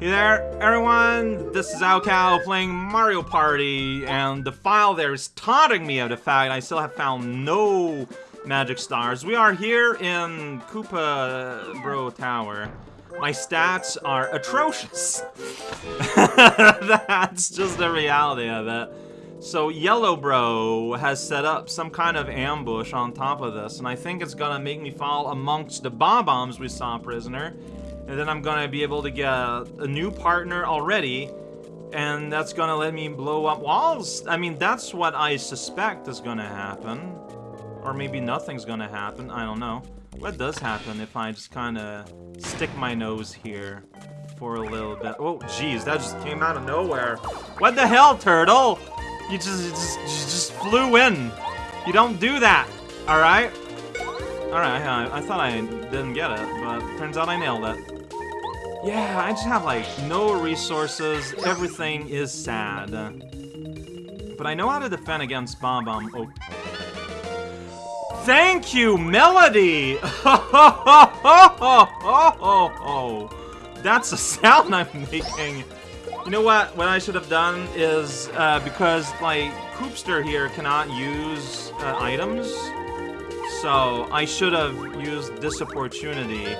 Hey there, everyone! This is raocow playing Mario Party, and the file there is taunting me of the fact I still have found no magic stars. We are here in Koopa Bro Tower. My stats are atrocious. That's just the reality of it. So Yellow Bro has set up some kind of ambush on top of this, and I think it's gonna make me fall amongst the Bob-ombs we saw prisoner. And then I'm gonna be able to get a new partner already, and that's gonna let me blow up walls. I mean, that's what I suspect is gonna happen. Or maybe nothing's gonna happen, I don't know. What does happen if I just kinda stick my nose here for a little bit? Oh, jeez, that just came out of nowhere. What the hell, turtle? You just, you just, you just flew in. You don't do that, alright? Alright, I, I thought I didn't get it, but turns out I nailed it. Yeah, I just have, like, no resources. Everything is sad. But I know how to defend against Bob-omb. Oh. Thank you, Melody! That's the sound I'm making. You know what? What I should have done is, uh, because, like, Koopster here cannot use uh, items, so I should have used this opportunity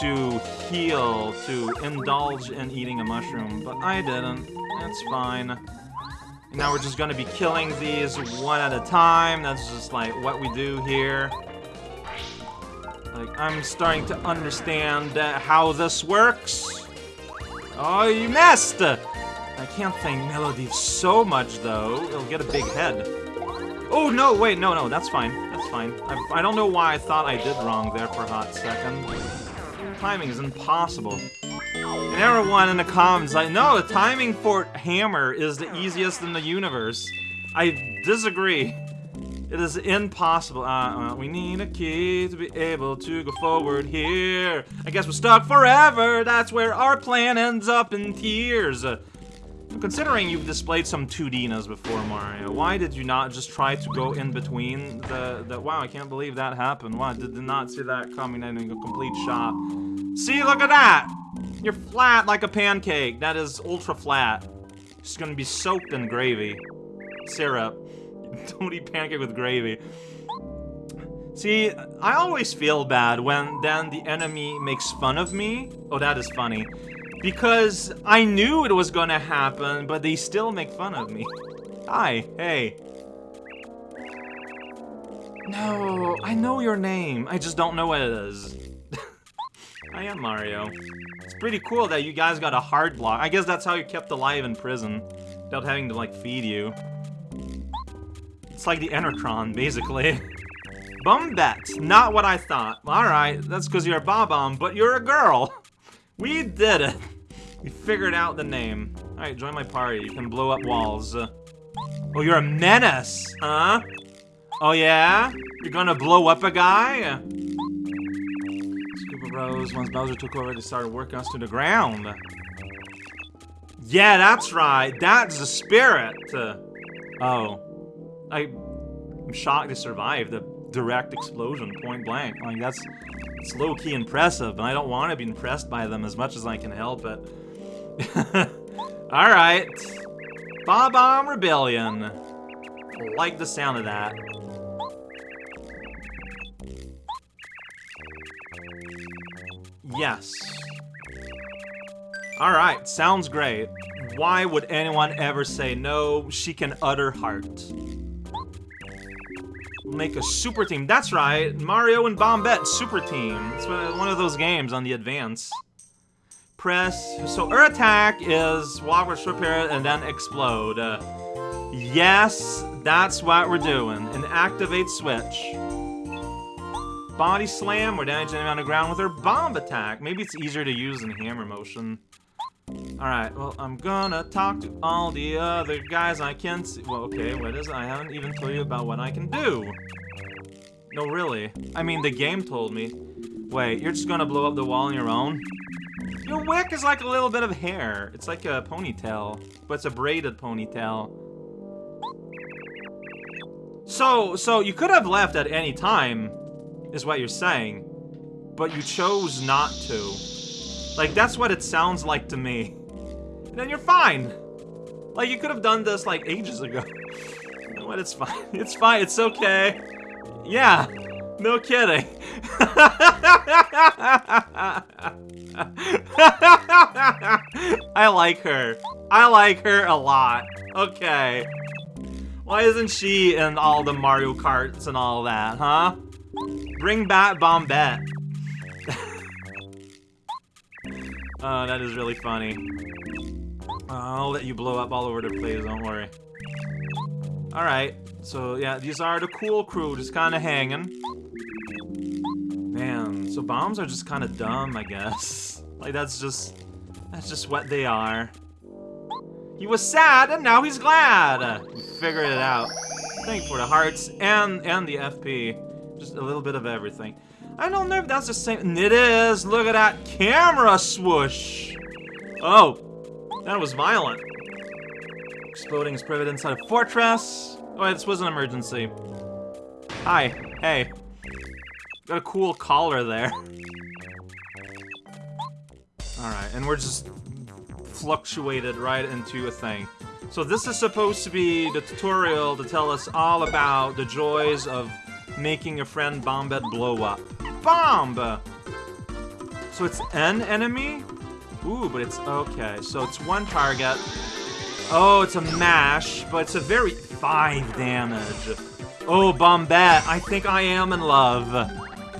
to heal, to indulge in eating a mushroom, but I didn't. That's fine. Now we're just gonna be killing these one at a time. That's just like what we do here. Like, I'm starting to understand how this works. Oh, you missed! I can't thank Melody so much, though. It'll get a big head. Oh, no, wait, no, no, that's fine. That's fine. I, I don't know why I thought I did wrong there for a hot second timing is impossible. And everyone in the comments like, no, the timing for Hammer is the easiest in the universe. I disagree. It is impossible. Uh, uh, we need a key to be able to go forward here. I guess we're stuck forever. That's where our plan ends up in tears. Considering you've displayed some 2Dnas before, Mario, why did you not just try to go in between the... the wow, I can't believe that happened. Wow, I did, not see that coming in a complete shot. See, look at that! You're flat like a pancake. That is ultra flat. It's gonna be soaked in gravy. Syrup. Don't eat pancake with gravy. See, I always feel bad when then the enemy makes fun of me. Oh, that is funny. Because I knew it was gonna happen, but they still make fun of me. Hi, hey. No, I know your name. I just don't know what it is. I am Mario. It's pretty cool that you guys got a hard block. I guess that's how you kept alive in prison. Without having to, like, feed you. It's like the Enertron, basically. Bumbet. Not what I thought. Alright, that's because you're a Bob-omb, but you're a girl. We did it. We figured out the name. Alright, join my party. You can blow up walls. Oh, you're a menace, huh? Oh, yeah? You're gonna blow up a guy? Koopa Bros, once Bowser took over, they started working us to the ground. Yeah, that's right. That's the spirit. Oh. I, I'm shocked they survived the direct explosion, point blank. Like, that's it's low-key impressive, and I don't want to be impressed by them as much as I can help it. Alright. Bob-omb Rebellion. Like the sound of that. Yes. Alright, sounds great. Why would anyone ever say no? She can utter heart. Make a super team. That's right, Mario and Bombette super team. It's one of those games on the Advance press. So her attack is walk with period and then explode. Uh, yes, that's what we're doing. An activate switch. Body slam, we're damaging him on the ground with her bomb attack. Maybe it's easier to use than hammer motion. Alright, well, I'm gonna talk to all the other guys I can see. Well, okay, what is it? I haven't even told you about what I can do. No, really. I mean, the game told me. Wait, you're just gonna blow up the wall on your own? Your wick is like a little bit of hair. It's like a ponytail, but it's a braided ponytail. So, so you could have left at any time, is what you're saying, but you chose not to. Like, that's what it sounds like to me. And then you're fine. Like, you could have done this, like, ages ago. you know what? It's fine. It's fine. It's okay. Yeah. No kidding. I like her. I like her a lot. Okay. Why isn't she in all the Mario Karts and all that, huh? Bring back Bombette. Oh, that is really funny. I'll let you blow up all over the place, don't worry. Alright, so yeah, these are the cool crew, just kind of hanging. Man, so bombs are just kind of dumb, I guess. Like, that's just... That's just what they are. He was sad, and now he's glad! We figured it out. Thank for the hearts and, and the FP. Just a little bit of everything. I don't know if that's the same... It is! Look at that camera swoosh! Oh, that was violent. Exploding is private inside a fortress. Oh, this was an emergency. Hi. Hey. Got a cool collar there. Alright, and we're just fluctuated right into a thing. So this is supposed to be the tutorial to tell us all about the joys of making a friend Bombette blow up. Bomb! So it's an enemy? Ooh, but it's okay. So it's one target. Oh, it's a mash, but it's a very... Five damage. Oh, Bombette, I think I am in love.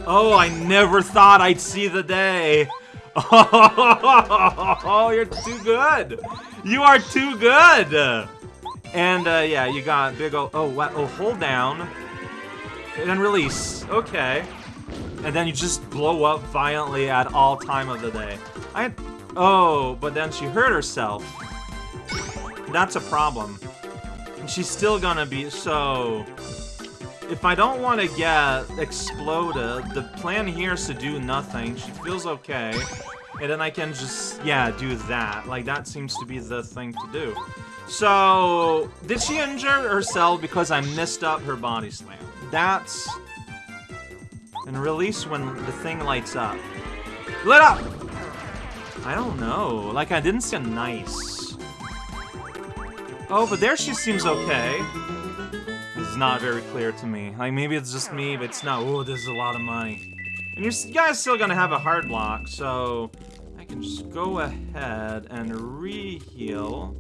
Oh, I never thought I'd see the day. Oh, you're too good. You are too good. And, uh, yeah, you got big ol' Oh, what? Oh, hold down. And release. Okay. And then you just blow up violently at all time of the day. I. Oh, but then she hurt herself. That's a problem. And she's still gonna be... So... If I don't want to get exploded, the plan here is to do nothing. She feels okay. And then I can just, yeah, do that. Like, that seems to be the thing to do. So, did she injure herself because I missed up her body slam? That's... And release when the thing lights up. Lit up! I don't know. Like, I didn't see a nice. Oh, but there she seems okay. This is not very clear to me. Like, maybe it's just me, but it's not. Oh, this is a lot of money. And you're, you guys still gonna have a hard block, so I can just go ahead and re-heal.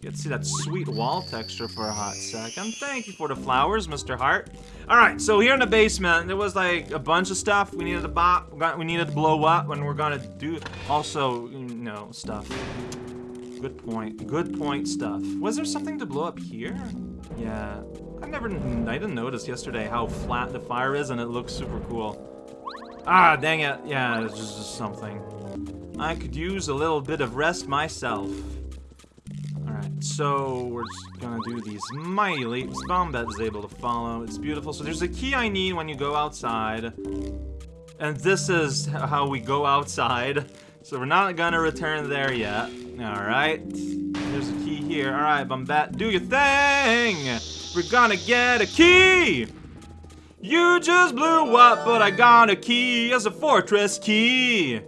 You can see that sweet wall texture for a hot second. Thank you for the flowers, Mr. Hart. Alright, so here in the basement, there was like a bunch of stuff we needed to bop, we needed to blow up, and we're gonna do also, you know, stuff. Good point. Good point stuff. Was there something to blow up here? Yeah. I never, I didn't notice yesterday how flat the fire is, and it looks super cool. Ah, dang it. Yeah, it's just something. I could use a little bit of rest myself. So we're just gonna do these mighty leaps. Bombette is able to follow. It's beautiful. So there's a key I need when you go outside. And this is how we go outside. So we're not gonna return there yet. Alright. There's a key here. Alright, Bombette, do your thing! We're gonna get a key! You just blew up, but I got a key as a fortress key.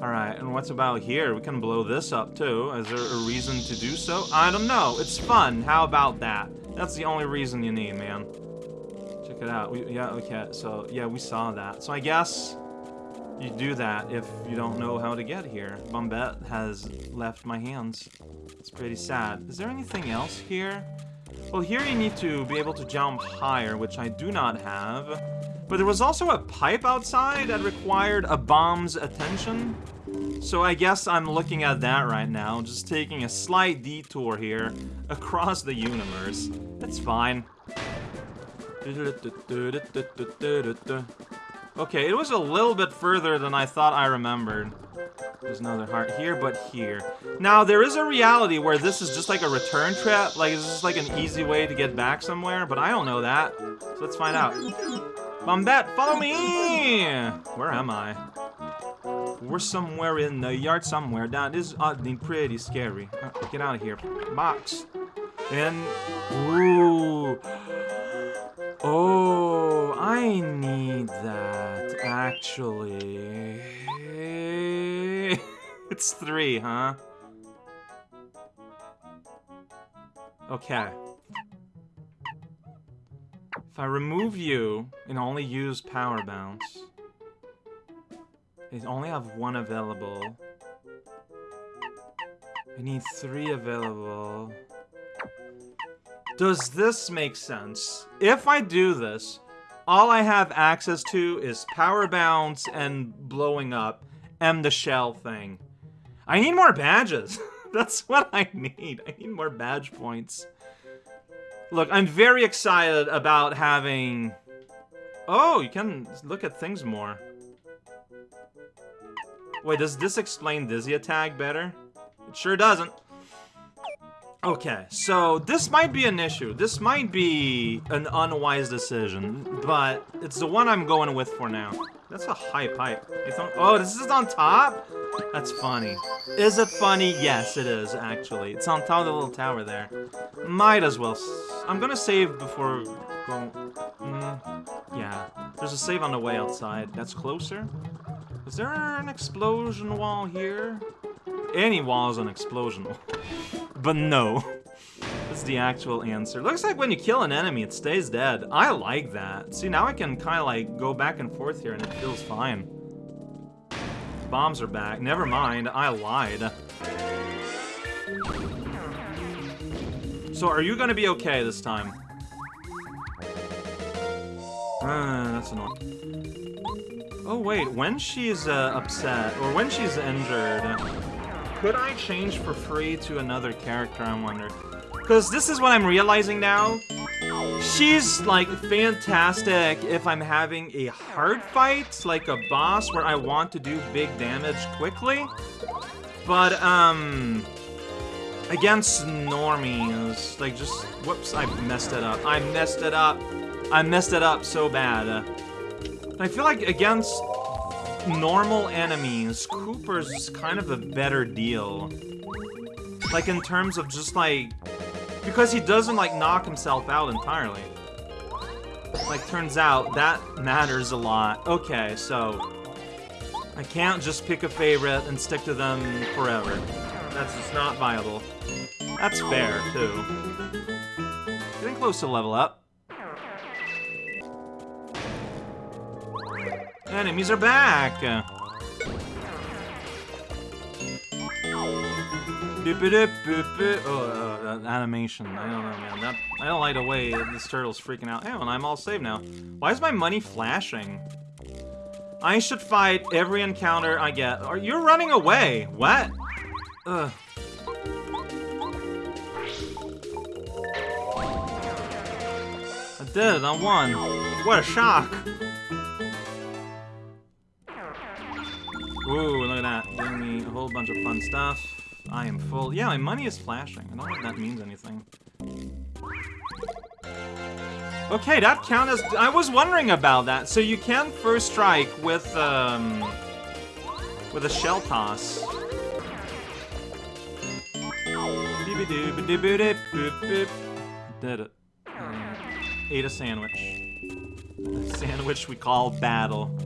Alright, and what's about here? We can blow this up too. Is there a reason to do so? I don't know. It's fun. How about that? That's the only reason you need, man. Check it out. We, yeah, okay. So, yeah, we saw that. So I guess you do that if you don't know how to get here. Bombette has left my hands. It's pretty sad. Is there anything else here? Well, here you need to be able to jump higher, which I do not have. But there was also a pipe outside that required a bomb's attention. So I guess I'm looking at that right now, just taking a slight detour here across the universe. That's fine. Okay, it was a little bit further than I thought I remembered. There's another heart here, but here. Now, there is a reality where this is just like a return trip. Like, it's just like an easy way to get back somewhere, but I don't know that. So let's find out. Bombette, follow me! Where am I? We're somewhere in the yard somewhere. That is oddly pretty scary. Oh, get out of here. Box. And... Ooh... Oh, I need that, actually. it's three, huh? Okay. I remove you and only use Power Bounce, I only have one available. I need three available. Does this make sense? If I do this, all I have access to is Power Bounce and blowing up and the shell thing. I need more badges. That's what I need. I need more badge points. Look, I'm very excited about having... Oh, you can look at things more. Wait, does this explain Dizzy Attack better? It sure doesn't. Okay, so this might be an issue. This might be an unwise decision, but it's the one I'm going with for now. That's a high pipe. Oh, this is on top? That's funny. Is it funny? Yes, it is, actually. It's on top of the little tower there. Might as well. I'm gonna save before going... Mm, yeah. There's a save on the way outside. That's closer. Is there an explosion wall here? Any wall is an explosion wall. but no. That's the actual answer. Looks like when you kill an enemy, it stays dead. I like that. See, now I can kind of like go back and forth here and it feels fine. Bombs are back. Never mind, I lied. So are you gonna be okay this time? Uh, that's annoying. Oh wait, when she's uh, upset, or when she's injured, could I change for free to another character, I wonder? Because this is what I'm realizing now. She's, like, fantastic if I'm having a hard fight, like a boss where I want to do big damage quickly. But, um... Against normies, like, just... Whoops, I messed it up. I messed it up. I messed it up so bad. I feel like against normal enemies, Kooper's kind of a better deal. Like, in terms of just, like... Because he doesn't, like, knock himself out entirely. Like, turns out, that matters a lot. Okay, so... I can't just pick a favorite and stick to them forever. That's just not viable. That's fair, too. Getting close to level up. Enemies are back! Oh, uh, animation. I don't know, man. That, I don't like the way this turtle's freaking out. Oh, and I'm all saved now. Why is my money flashing? I should fight every encounter I get. Are you running away? What? Ugh. I did, it. I won. What a shock! Ooh, look at that. Giving me a whole bunch of fun stuff. I am full. Yeah, my money is flashing. I don't if that means anything. Okay, that count as... I was wondering about that. So you can first strike with, um... With a shell toss. Did it. Uh, ate a sandwich. A sandwich we call battle.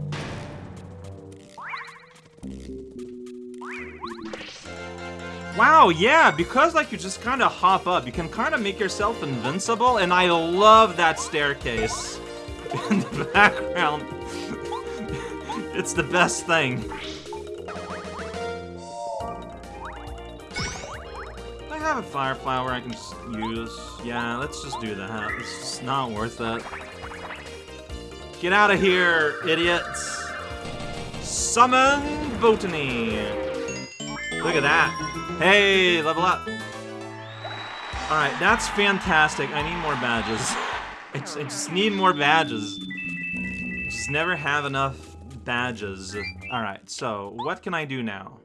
Wow, yeah, because like you just kind of hop up, you can kind of make yourself invincible, and I love that staircase in the background. it's the best thing. I have a fire flower I can use. Yeah, let's just do that. It's just not worth it. Get out of here, idiots! Summon Botany! Look at that. Hey, level up. Alright, that's fantastic. I need more badges. I, just, I just need more badges. Just never have enough badges. Alright, so what can I do now?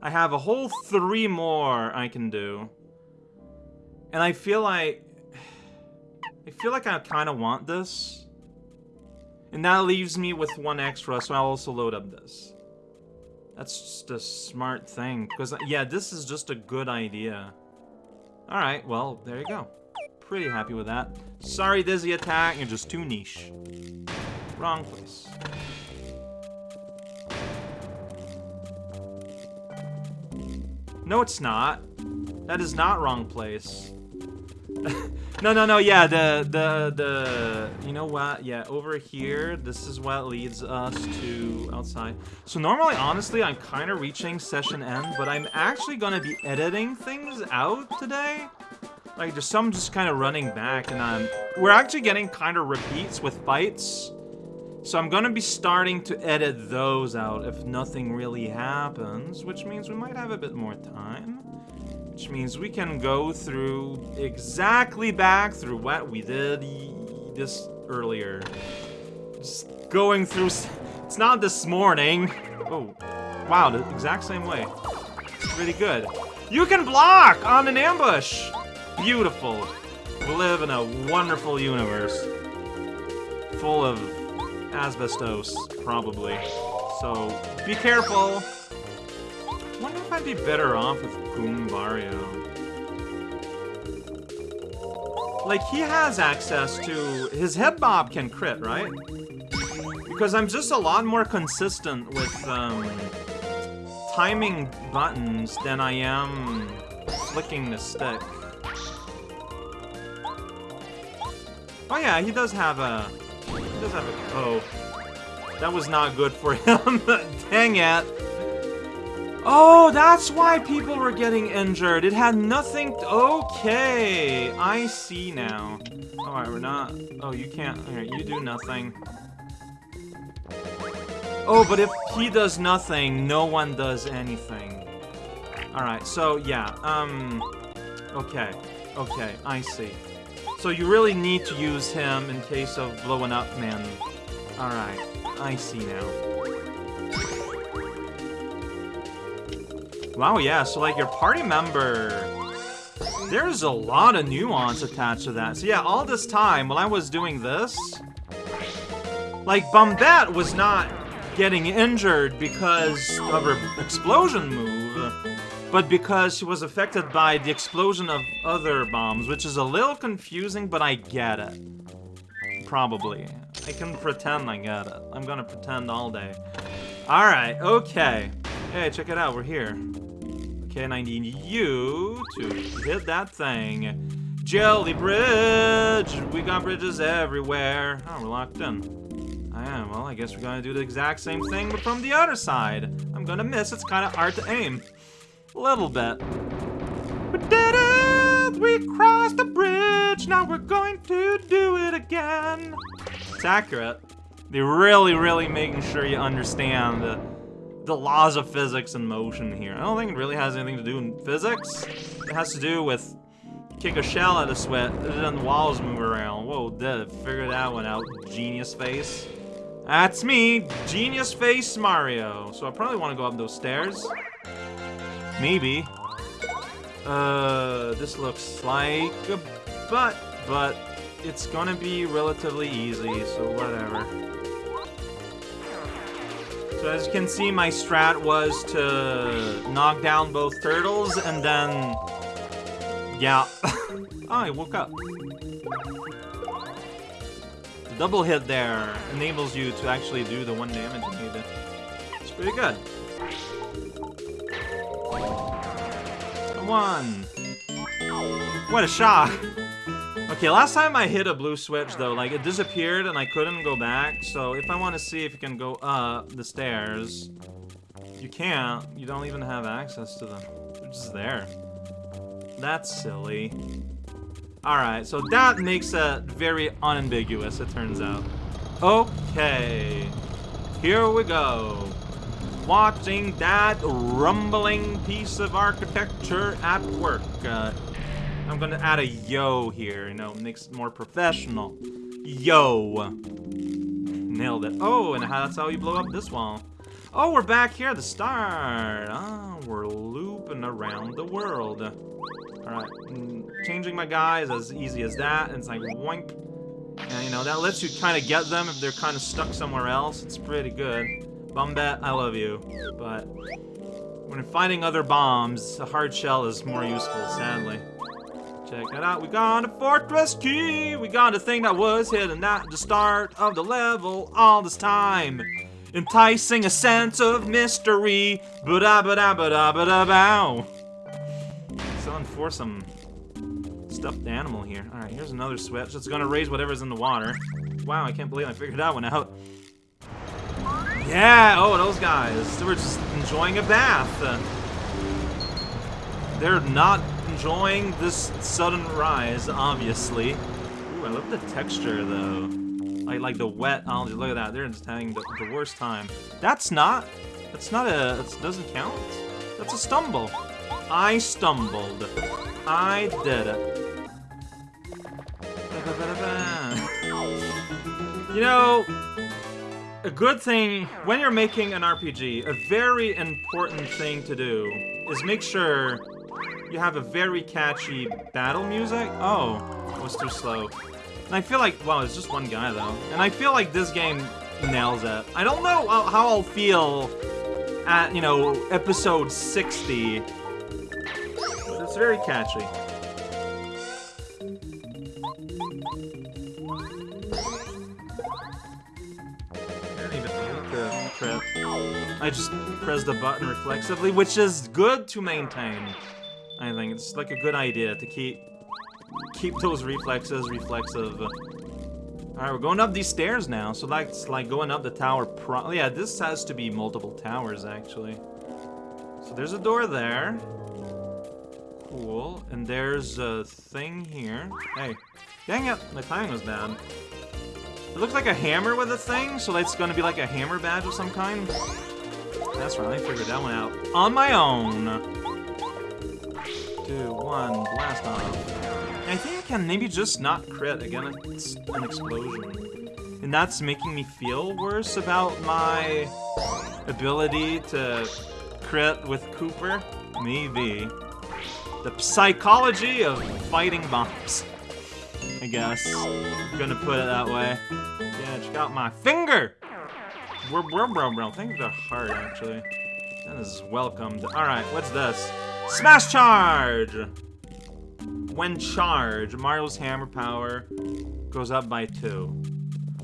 I have a whole three more I can do. And I feel like... I feel like I kind of want this. And that leaves me with one extra, so I'll also load up this. That's just a smart thing. Because, uh, yeah, this is just a good idea. Alright, well, there you go. Pretty happy with that. Sorry, Dizzy Attack, you're just too niche. Wrong place. No, it's not. That is not wrong place. no, no, no, yeah, the, the, the, you know what, yeah, over here, this is what leads us to outside. So normally, honestly, I'm kind of reaching session end, but I'm actually gonna be editing things out today. Like, there's some just kind of running back, and I'm, we're actually getting kind of repeats with fights. So I'm gonna be starting to edit those out if nothing really happens, which means we might have a bit more time. Which means we can go through exactly back through what we did this earlier. Just going through... It's not this morning. Oh, wow, the exact same way. It's good. You can block on an ambush! Beautiful. We live in a wonderful universe. Full of asbestos, probably. So, be careful wonder if I'd be better off with Goombario. Like, he has access to... His head bob can crit, right? Because I'm just a lot more consistent with, um, timing buttons than I am flicking the stick. Oh yeah, he does have a... He does have a... Oh. That was not good for him. Dang it. Oh, that's why people were getting injured. It had nothing Okay, I see now. Alright, we're not... Oh, you can't... Alright, you do nothing. Oh, but if he does nothing, no one does anything. Alright, so, yeah, um... Okay, okay, I see. So you really need to use him in case of blowing up man. Alright, I see now. Wow, yeah, so like your party member... There's a lot of nuance attached to that. So yeah, all this time, while I was doing this... Like, Bombette was not getting injured because of her explosion move, but because she was affected by the explosion of other bombs, which is a little confusing, but I get it. Probably. I can pretend I get it. I'm gonna pretend all day. Alright, okay. Hey, check it out, we're here. Okay, and I need you to hit that thing. Jelly Bridge! We got bridges everywhere. Oh, we're locked in. I am. Well, I guess we're gonna do the exact same thing, but from the other side. I'm gonna miss. It's kind of hard to aim. A little bit. We did it! We crossed the bridge! Now we're going to do it again! It's accurate. They're really, really making sure you understand the laws of physics and motion here. I don't think it really has anything to do with physics. It has to do with kick a shell at a sweat, then the walls move around. Whoa, did figure that one out, genius face. That's me, genius face Mario. So I probably want to go up those stairs. Maybe. Uh, this looks like a butt, but it's gonna be relatively easy, so whatever. So as you can see, my strat was to knock down both turtles and then... Yeah. oh, I woke up. The double hit there enables you to actually do the one damage you need. It's pretty good. One. What a shock. Okay, last time I hit a blue switch, though, like, it disappeared and I couldn't go back, so if I want to see if you can go up the stairs, you can't. You don't even have access to them. They're just there. That's silly. Alright, so that makes it very unambiguous, it turns out. Okay. Here we go. Watching that rumbling piece of architecture at work. Uh, I'm gonna add a yo here, you know, makes it more professional. Yo. Nailed it. Oh, and that's how you blow up this wall. Oh, we're back here at the start. Oh, we're looping around the world. Alright, mm, changing my guys as easy as that. And it's like, woink. And, you know, that lets you kind of get them if they're kind of stuck somewhere else. It's pretty good. Bombette, I love you. But when finding other bombs, a hard shell is more useful, sadly. Check that out. We got a fortress key. We got a thing that was hidden at the start of the level all this time. Enticing a sense of mystery. Ba da ba da ba da ba da bow. selling for some stuffed animal here. Alright, here's another switch. It's gonna raise whatever's in the water. Wow, I can't believe I figured that one out. Yeah! Oh, those guys. They were just enjoying a bath. they're not enjoying this sudden rise, obviously. Ooh, I love the texture, though. Like, like the wet algae. Look at that. They're just having the, the worst time. That's not... That's not a... Doesn't count. That's a stumble. I stumbled. I did it. You know, a good thing, when you're making an RPG, a very important thing to do is make sure you have a very catchy battle music. Oh, it was too slow. And I feel like, wow, it's just one guy though. And I feel like this game nails it. I don't know uh, how I'll feel at, you know, episode 60. But it's very catchy. I just press the button reflexively, which is good to maintain. I think it's like a good idea to keep keep those reflexes reflexive. Alright, we're going up these stairs now, so that's like going up the tower pro- Yeah, this has to be multiple towers, actually. So there's a door there. Cool. And there's a thing here. Hey. Dang it, my timing was bad. It looks like a hammer with a thing, so that's gonna be like a hammer badge of some kind. That's right, I figured that one out. On my own. One, blast off. I think I can maybe just not crit. Again, it's an explosion. And that's making me feel worse about my ability to crit with Kooper? Maybe. The psychology of fighting bombs. I guess. I'm gonna put it that way. Yeah, check out my finger! Bro, bro, bro, bro. Thank you heart, actually. That is welcomed. Alright, what's this? Smash Charge! When charged, Mario's hammer power goes up by two.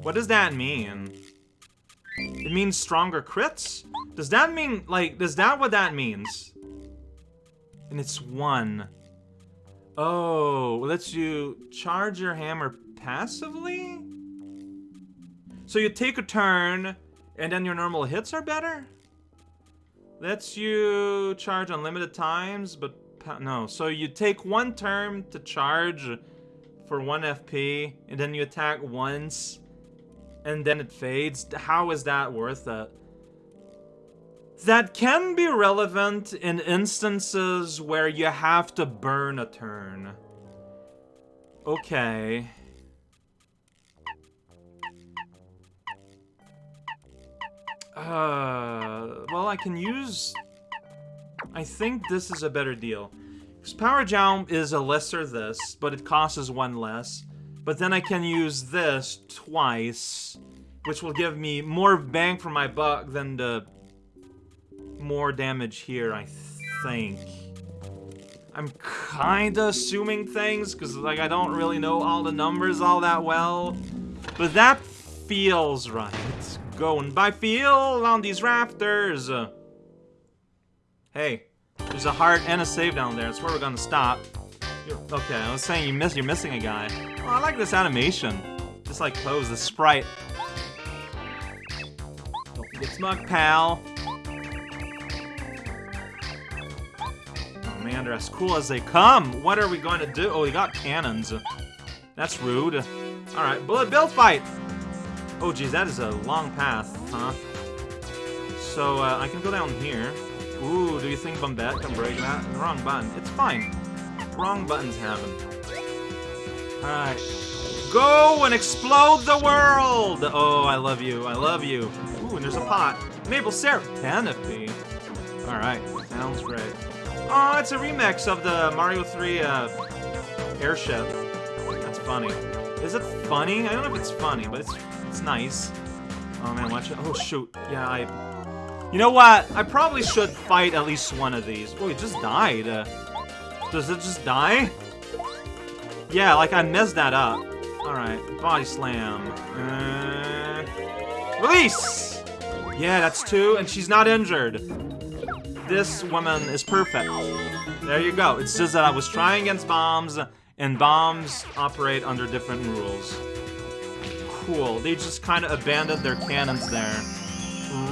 What does that mean? It means stronger crits? Does that mean, like, is that what that means? And it's one. Oh, lets you charge your hammer passively? So you take a turn, and then your normal hits are better? Lets you charge unlimited times, but no. So you take one turn to charge for 1 FP, and then you attack once, and then it fades. How is that worth it? That can be relevant in instances where you have to burn a turn. Okay. Uh, well, I can use... I think this is a better deal. Because Power Jump is a lesser this, but it costs one less. But then I can use this twice, which will give me more bang for my buck than the more damage here, I think. I'm kinda assuming things, because, like, I don't really know all the numbers all that well. But that feels right. Going by feel on these rafters. Hey, there's a heart and a save down there. That's where we're gonna stop. Okay, I was saying you miss, you're missing a guy. Oh, I like this animation. Just like pose, the sprite. Don't get smug, pal. Oh, man, they're as cool as they come. What are we going to do? Oh, we got cannons. That's rude. Alright, bullet bill fight! Oh, geez, that is a long path, huh? So, uh, I can go down here. Ooh, do you think Bombette can break that? Wrong button. It's fine. Wrong buttons happen. Alright. Go and explode the world! Oh, I love you. I love you. Ooh, and there's a pot. Maple syrup. Canopy. Alright, sounds great. Oh, it's a remix of the Mario 3 uh, airship. That's funny. Is it funny? I don't know if it's funny, but it's it's nice. Oh man, watch it. Oh shoot. Yeah, I... You know what? I probably should fight at least one of these. Oh, he just died. Uh, does it just die? Yeah, like I messed that up. Alright, body slam. Uh, release! Yeah, that's two, and she's not injured. this woman is perfect. There you go. It's just that I was trying against bombs, and bombs operate under different rules. Cool. They just kind of abandoned their cannons there.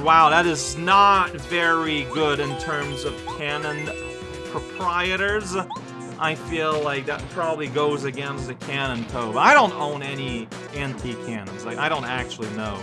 Wow, that is not very good in terms of cannon proprietors. I feel like that probably goes against the cannon code. I don't own any antique cannons. Like, I don't actually know.